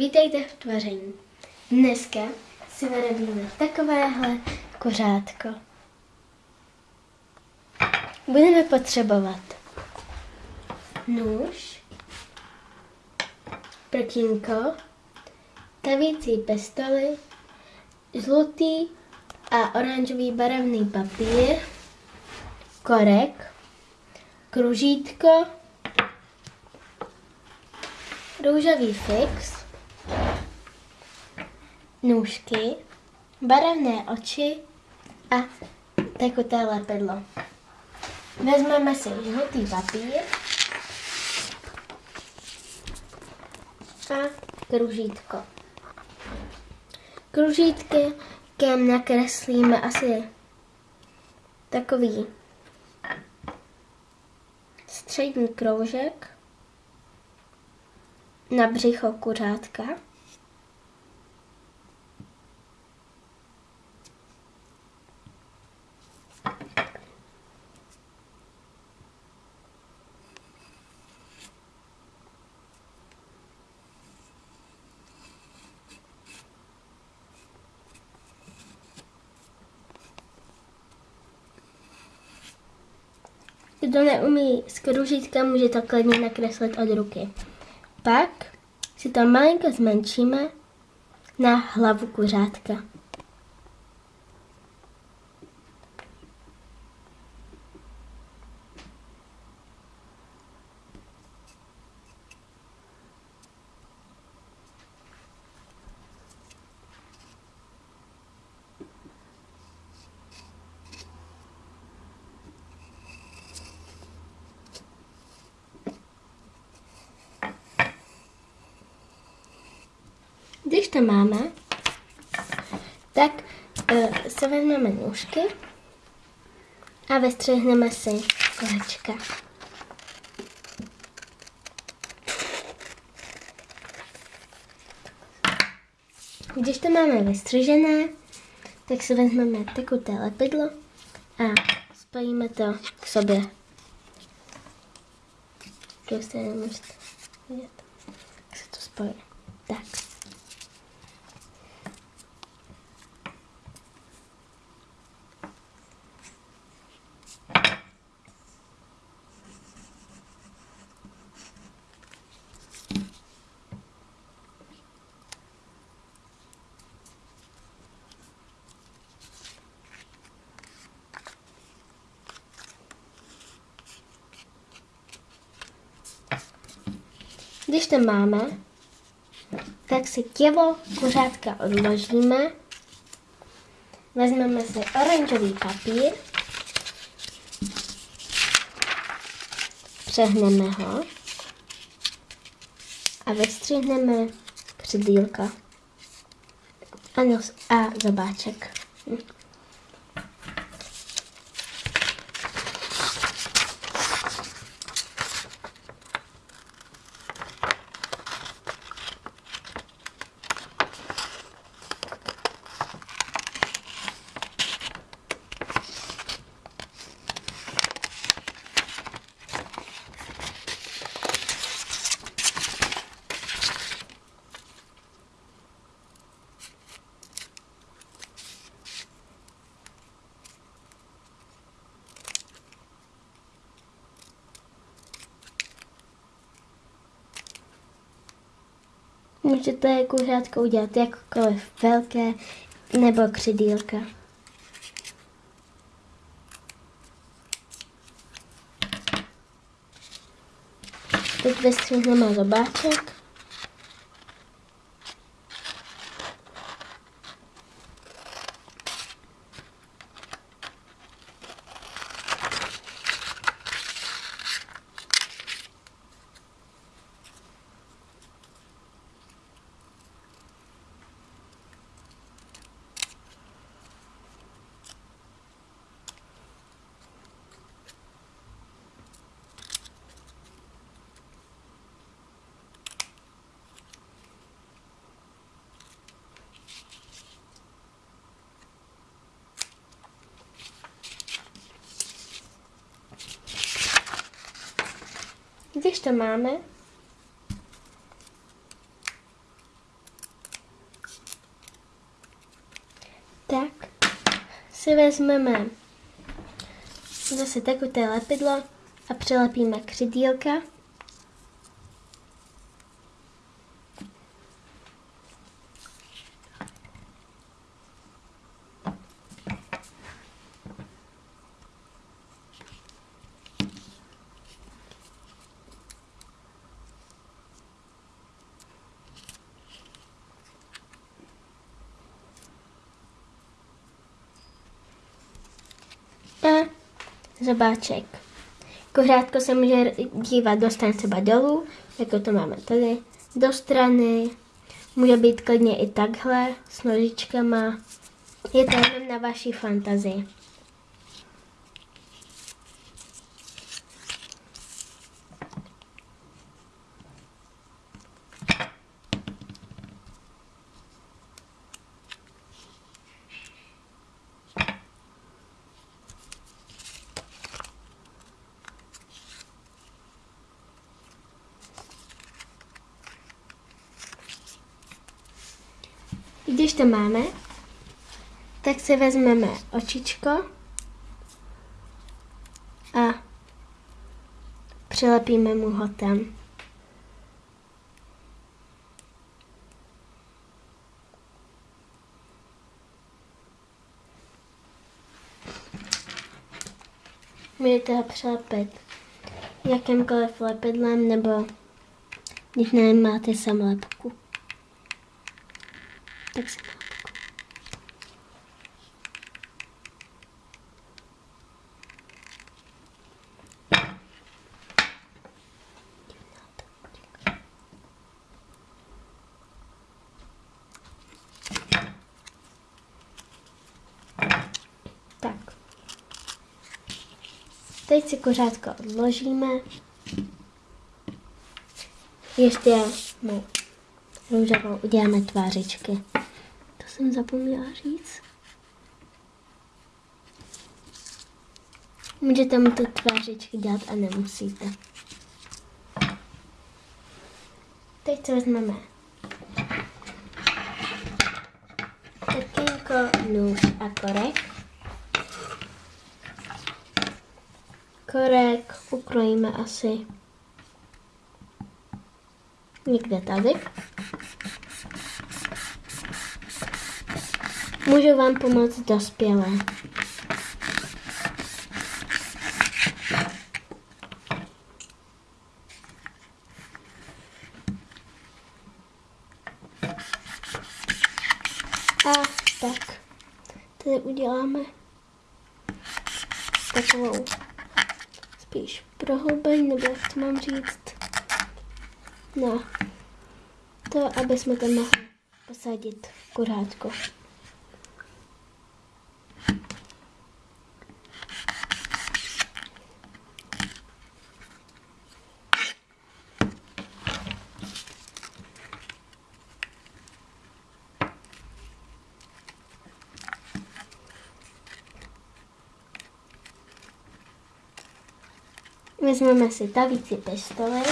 Vítejte v tvaření. Dneska si vyrobíme takovéhle kořátko. Budeme potřebovat nůž, prkínko, tavící pistoli, žlutý a oranžový barevný papír, korek, kružítko, růžový fix, nůžky, barevné oči a tekuté lepidlo. Vezmeme si žlutý papír a kružítko. Kružítkem nakreslíme asi takový střední kroužek na břicho kuřátka. Kdo neumí z kružítka, může to klidně nakreslit od ruky. Pak si to malinko zmenšíme na hlavu kuřátka. Když to máme, tak uh, se vezmeme nůžky a vystřihneme si kolečka. Když to máme vystřižené, tak si vezmeme tekuté lepidlo a spojíme to k sobě. To se jak se to spojí. Tak. Když to máme, tak si tělo kuřátka odložíme. Vezmeme si oranžový papír. Přehneme ho a vystřihneme křidílka a, nos, a zobáček. Můžete kuřátko udělat jakkoliv velké nebo křidílka. Teď vystřihneme zobáček. tam máme. Tak si vezmeme zase takové lepidlo a přilepíme křidílka. Zobáček. Kuřátko se může dívat do stran třeba dolů, jako to máme tady, do strany, může být klidně i takhle, s nožičkama. Je to jenom na vaší fantazii. Když to máme, tak si vezmeme očičko a přilepíme mu ho tam. Můžete ho přilepit jakýmkoliv lepidlem nebo když nemáte samolepku. Tak si Tak. Teď si kuřátko odložíme. Ještě mu růžovou uděláme tvářičky. Jsem zapomněla říct. Můžete mu ty tvářičky dělat a nemusíte. Teď si vezmeme prkínko, nůž a korek. Korek ukrojíme asi někde tady. Můžu vám pomoct dospělé. A tak, tady uděláme takovou spíš prohloubeň, nebo jak to mám říct, na to, aby jsme tam mohli posadit kurátko. Vezmeme si tavící pistoli.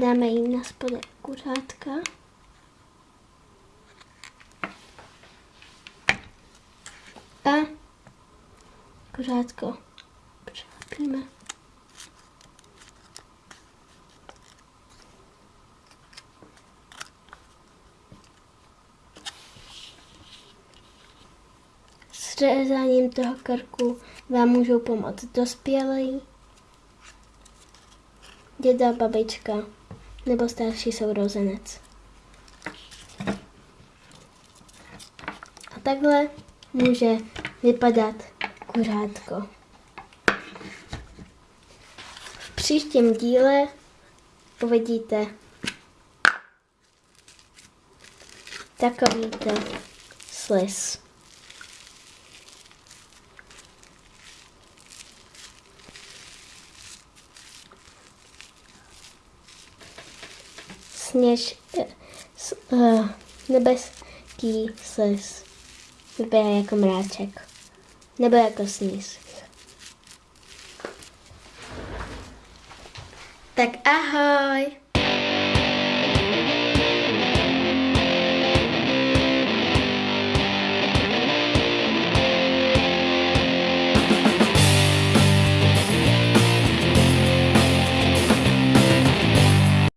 Dáme jí na spodek kuřátka. A kuřátko přilepíme. Řezáním toho krku vám můžou pomoct dospělí, děda, babička nebo starší sourozenec. A takhle může vypadat kuřátko. V příštím díle uvidíte takovýto sliz. Sněž, uh, nebeský sliz. Vypadá jako mráček. Nebo jako sníh. Tak ahoj!